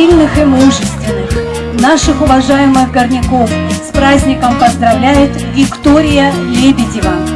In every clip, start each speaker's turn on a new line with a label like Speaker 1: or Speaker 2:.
Speaker 1: сильных и мужественных, наших уважаемых горняков с праздником поздравляет Виктория Лебедева.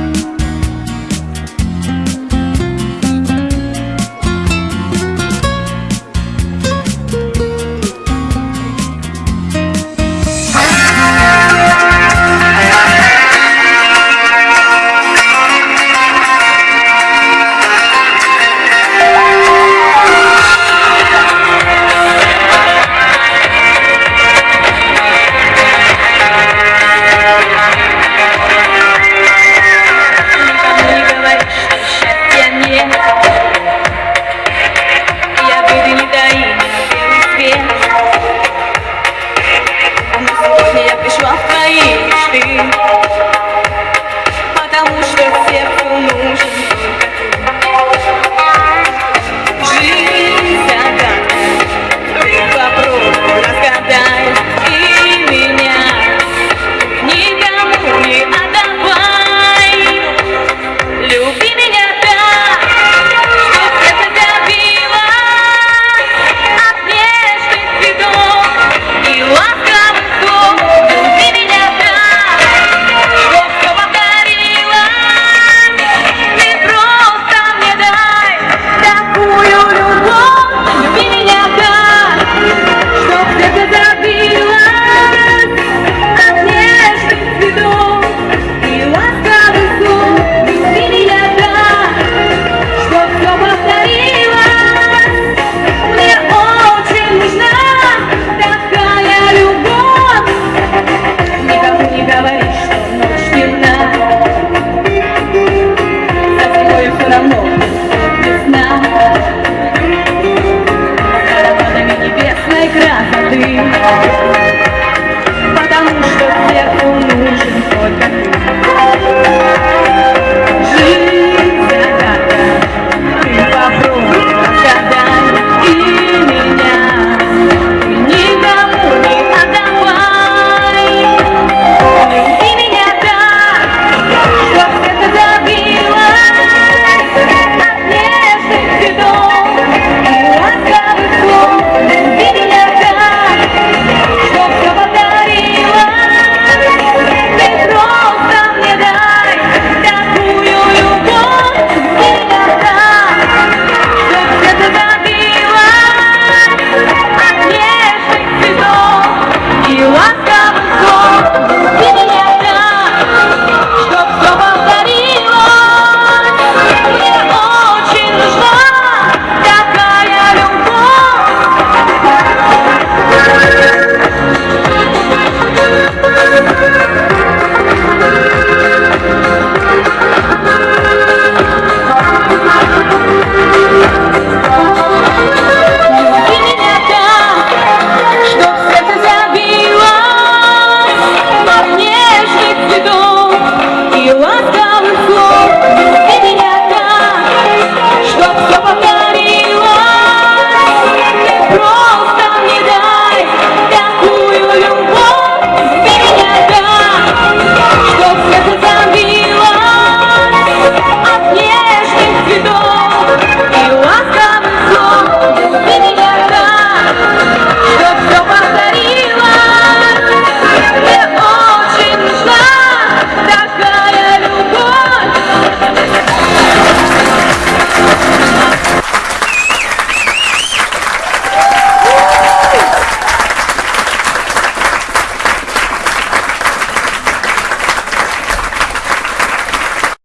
Speaker 1: You.